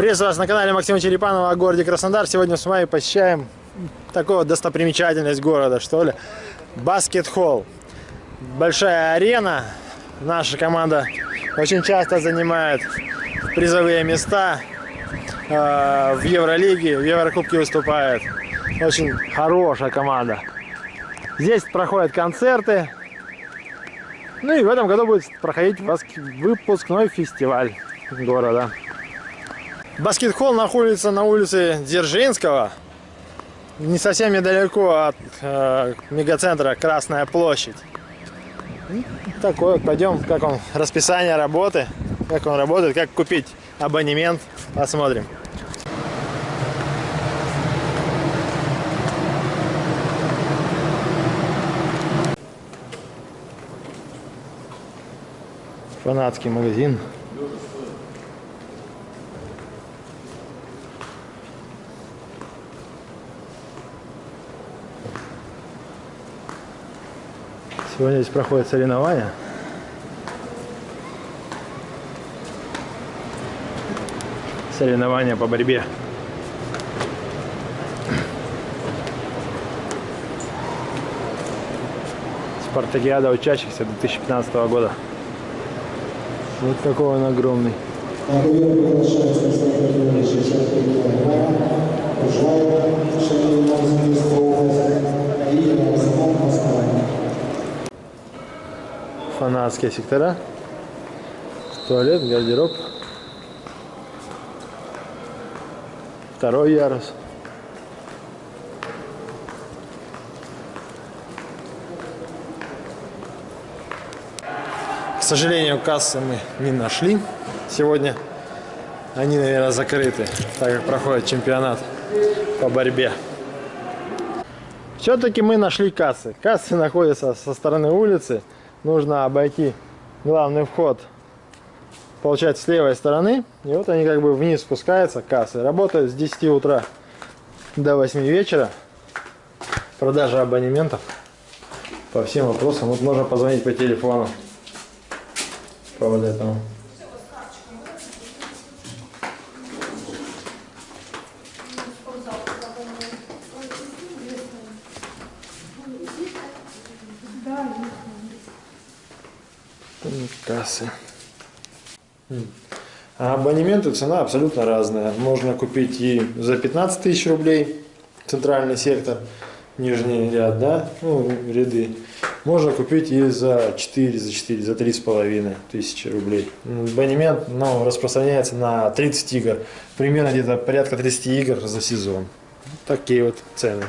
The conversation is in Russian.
Приветствую вас на канале Максима Черепанова о городе Краснодар. Сегодня с вами посещаем такую достопримечательность города, что ли. Баскет-холл. Большая арена. Наша команда очень часто занимает призовые места э, в Евролиге, в Еврокубке выступает. Очень хорошая команда. Здесь проходят концерты. Ну и в этом году будет проходить выпускной фестиваль города. Баскет-холл находится на улице Дзержинского, не совсем недалеко от э, мегацентра Красная площадь. Такой вот, пойдем, как он, расписание работы, как он работает, как купить абонемент, посмотрим. Фанатский магазин. Сегодня здесь проходят соревнования. Соревнования по борьбе. Спартакиада учащихся 2015 года. Вот какой он огромный. Фанатские сектора. Туалет, гардероб. Второй ярус. К сожалению, кассы мы не нашли сегодня. Они, наверное, закрыты, так как проходит чемпионат по борьбе. Все-таки мы нашли кассы. Кассы находятся со стороны улицы. Нужно обойти главный вход, получается, с левой стороны. И вот они как бы вниз спускаются, кассы. Работают с 10 утра до 8 вечера. Продажа абонементов по всем вопросам. Вот можно позвонить по телефону по вот этому. Кассы. А абонементы цена абсолютно разная. Можно купить и за 15 тысяч рублей центральный сектор, нижний ряд, да, ну, ряды. Можно купить и за 4, за 4, за 3,5 тысячи рублей. Абонемент ну, распространяется на 30 игр. Примерно где-то порядка 30 игр за сезон. Такие вот цены.